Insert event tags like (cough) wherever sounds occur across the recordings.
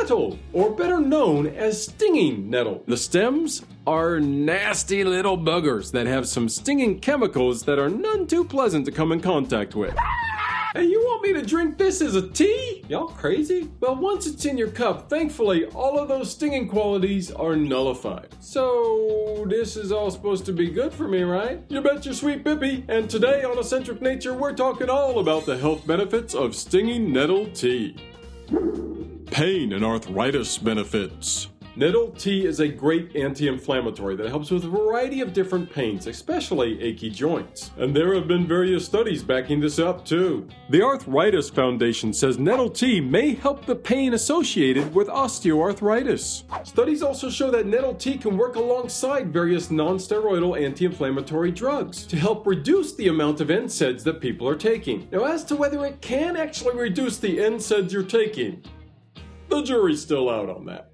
nettle, or better known as stinging nettle. The stems are nasty little buggers that have some stinging chemicals that are none too pleasant to come in contact with. And you want me to drink this as a tea? Y'all crazy? Well, once it's in your cup, thankfully, all of those stinging qualities are nullified. So, this is all supposed to be good for me, right? You bet your sweet Bippy. And today on Eccentric Nature, we're talking all about the health benefits of stinging nettle tea. Pain and arthritis benefits. Nettle tea is a great anti-inflammatory that helps with a variety of different pains, especially achy joints. And there have been various studies backing this up too. The Arthritis Foundation says nettle tea may help the pain associated with osteoarthritis. Studies also show that nettle tea can work alongside various non-steroidal anti-inflammatory drugs to help reduce the amount of NSAIDs that people are taking. Now as to whether it can actually reduce the NSAIDs you're taking, the jury's still out on that.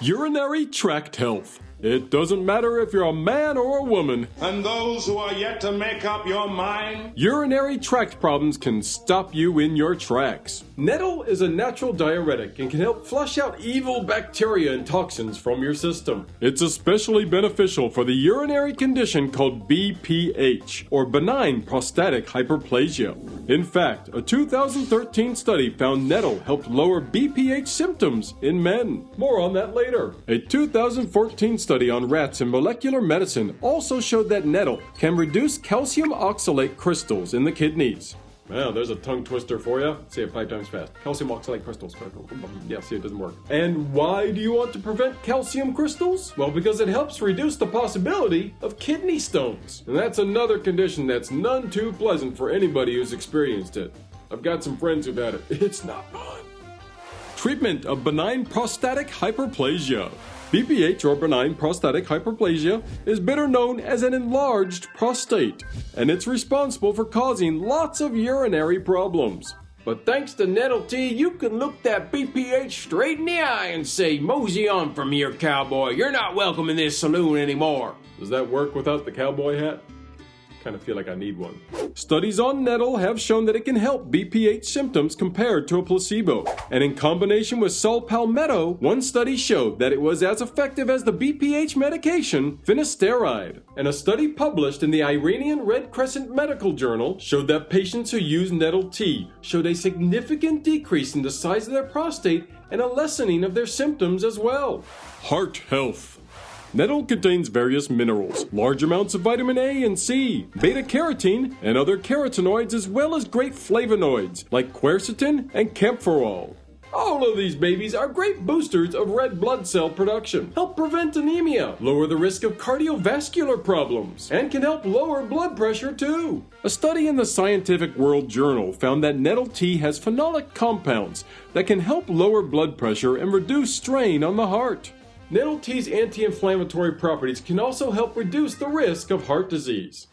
Urinary tract health. It doesn't matter if you're a man or a woman. And those who are yet to make up your mind? Urinary tract problems can stop you in your tracks. Nettle is a natural diuretic and can help flush out evil bacteria and toxins from your system. It's especially beneficial for the urinary condition called BPH, or benign prostatic hyperplasia. In fact, a 2013 study found nettle helped lower BPH symptoms in men. More on that later. A 2014 study on rats in molecular medicine also showed that nettle can reduce calcium oxalate crystals in the kidneys. Wow, there's a tongue twister for you. Say it five times fast. Calcium oxalate crystals. Yeah, see, it doesn't work. And why do you want to prevent calcium crystals? Well, because it helps reduce the possibility of kidney stones. And that's another condition that's none too pleasant for anybody who's experienced it. I've got some friends who've had it. (laughs) It's not fun. Treatment of benign prostatic hyperplasia. BPH or benign prostatic hyperplasia is better known as an enlarged prostate, and it's responsible for causing lots of urinary problems. But thanks to Nettle Tea, you can look that BPH straight in the eye and say, Mosey on from here, cowboy. You're not welcome in this saloon anymore. Does that work without the cowboy hat? Kind of feel like I need one. Studies on nettle have shown that it can help BPH symptoms compared to a placebo. And in combination with saw palmetto, one study showed that it was as effective as the BPH medication finasteride. And a study published in the Iranian Red Crescent Medical Journal showed that patients who used nettle tea showed a significant decrease in the size of their prostate and a lessening of their symptoms as well. Heart health. Nettle contains various minerals, large amounts of vitamin A and C, beta carotene, and other carotenoids, as well as great flavonoids like quercetin and kaempferol. All of these babies are great boosters of red blood cell production, help prevent anemia, lower the risk of cardiovascular problems, and can help lower blood pressure too. A study in the Scientific World Journal found that nettle tea has phenolic compounds that can help lower blood pressure and reduce strain on the heart. Nettle tea's anti-inflammatory properties can also help reduce the risk of heart disease.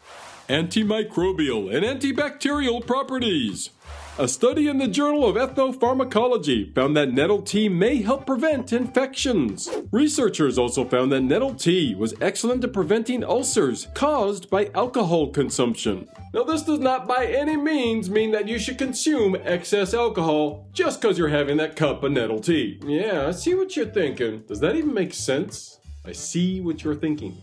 Antimicrobial and antibacterial properties. A study in the Journal of Ethnopharmacology found that nettle tea may help prevent infections. Researchers also found that nettle tea was excellent at preventing ulcers caused by alcohol consumption. Now, this does not by any means mean that you should consume excess alcohol just because you're having that cup of nettle tea. Yeah, I see what you're thinking. Does that even make sense? I see what you're thinking.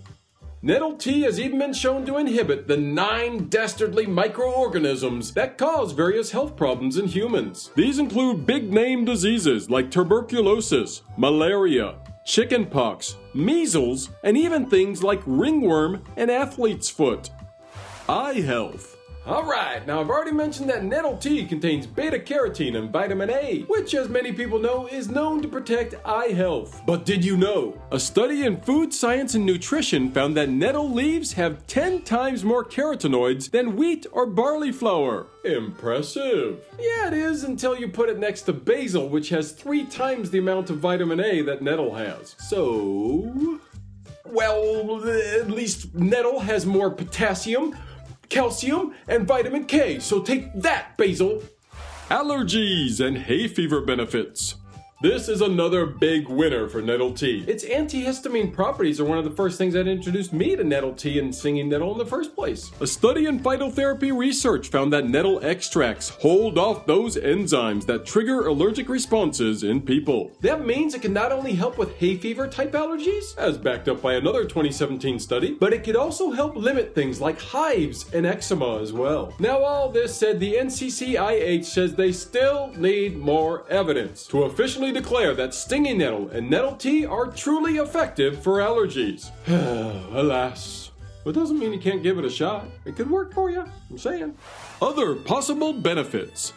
Nettle tea has even been shown to inhibit the nine dastardly microorganisms that cause various health problems in humans. These include big name diseases like tuberculosis, malaria, chickenpox, measles, and even things like ringworm and athlete's foot. Eye health. Alright, now I've already mentioned that nettle tea contains beta carotene and vitamin A, which, as many people know, is known to protect eye health. But did you know? A study in food science and nutrition found that nettle leaves have 10 times more carotenoids than wheat or barley flour. Impressive. Yeah, it is until you put it next to basil, which has three times the amount of vitamin A that nettle has. So. Well, at least nettle has more potassium, calcium, and vitamin K. So take that, Basil. Allergies and hay fever benefits. This is another big winner for nettle tea. Its antihistamine properties are one of the first things that introduced me to nettle tea and stinging nettle in the first place. A study in phytotherapy research found that nettle extracts hold off those enzymes that trigger allergic responses in people. That means it can not only help with hay fever type allergies, as backed up by another 2017 study, but it could also help limit things like hives and eczema as well. Now, all this said, the NCCIH says they still need more evidence to officially declare that stinging nettle and nettle tea are truly effective for allergies. (sighs) Alas. But doesn't mean you can't give it a shot. It could work for you. I'm saying. Other possible benefits.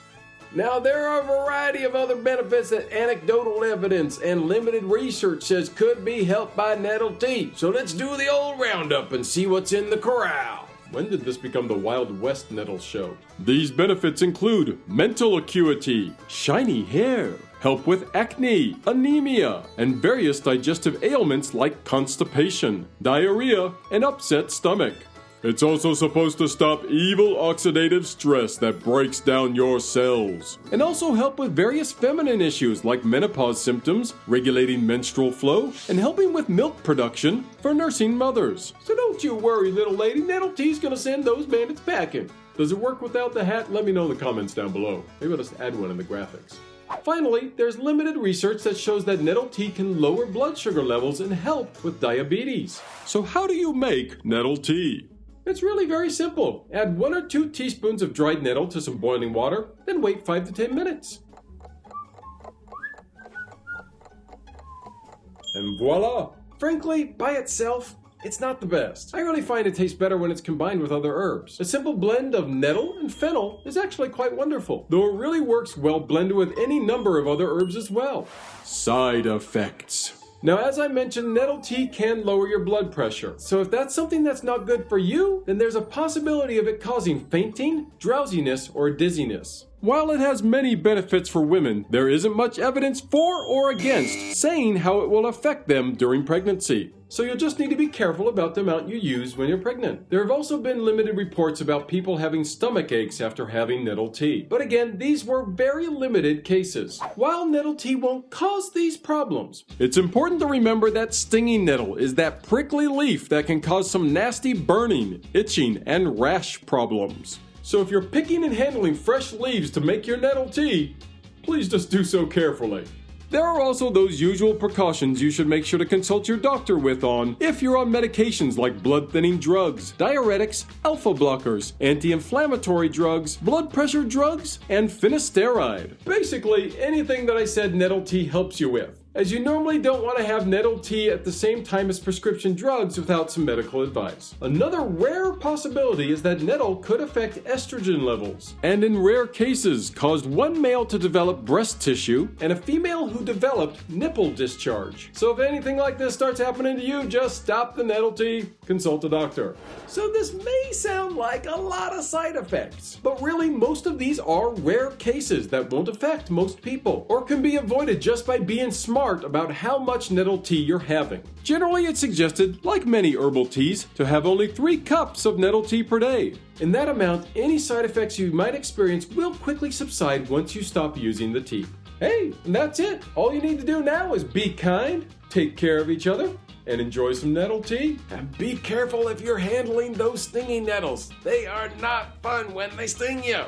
Now, there are a variety of other benefits that anecdotal evidence and limited research says could be helped by nettle tea. So let's do the old roundup and see what's in the corral. When did this become the Wild West Nettle Show? These benefits include mental acuity, shiny hair, help with acne, anemia, and various digestive ailments like constipation, diarrhea, and upset stomach. It's also supposed to stop evil oxidative stress that breaks down your cells. And also help with various feminine issues like menopause symptoms, regulating menstrual flow, and helping with milk production for nursing mothers. So don't you worry, little lady, Nettle Tea's gonna send those bandits packing. Does it work without the hat? Let me know in the comments down below. Maybe I'll just add one in the graphics. Finally, there's limited research that shows that nettle tea can lower blood sugar levels and help with diabetes. So how do you make nettle tea? It's really very simple. Add one or two teaspoons of dried nettle to some boiling water, then wait 5 to 10 minutes. And voila! Frankly, by itself, it's not the best. I really find it tastes better when it's combined with other herbs. A simple blend of nettle and fennel is actually quite wonderful, though it really works well blended with any number of other herbs as well. Side effects. Now, as I mentioned, nettle tea can lower your blood pressure. So if that's something that's not good for you, then there's a possibility of it causing fainting, drowsiness, or dizziness. While it has many benefits for women, there isn't much evidence for or against saying how it will affect them during pregnancy so you'll just need to be careful about the amount you use when you're pregnant. There have also been limited reports about people having stomach aches after having nettle tea. But again, these were very limited cases. While nettle tea won't cause these problems, it's important to remember that stinging nettle is that prickly leaf that can cause some nasty burning, itching, and rash problems. So if you're picking and handling fresh leaves to make your nettle tea, please just do so carefully. There are also those usual precautions you should make sure to consult your doctor with on if you're on medications like blood thinning drugs, diuretics, alpha blockers, anti inflammatory drugs, blood pressure drugs, and finasteride. Basically, anything that I said nettle tea helps you with as you normally don't want to have nettle tea at the same time as prescription drugs without some medical advice. Another rare possibility is that nettle could affect estrogen levels, and in rare cases caused one male to develop breast tissue and a female who developed nipple discharge. So if anything like this starts happening to you, just stop the nettle tea, consult a doctor. So this may sound like a lot of side effects, but really most of these are rare cases that won't affect most people or can be avoided just by being smart smart about how much nettle tea you're having. Generally, it's suggested, like many herbal teas, to have only 3 cups of nettle tea per day. In that amount, any side effects you might experience will quickly subside once you stop using the tea. Hey, and that's it. All you need to do now is be kind, take care of each other, and enjoy some nettle tea. And be careful if you're handling those stinging nettles. They are not fun when they sting you.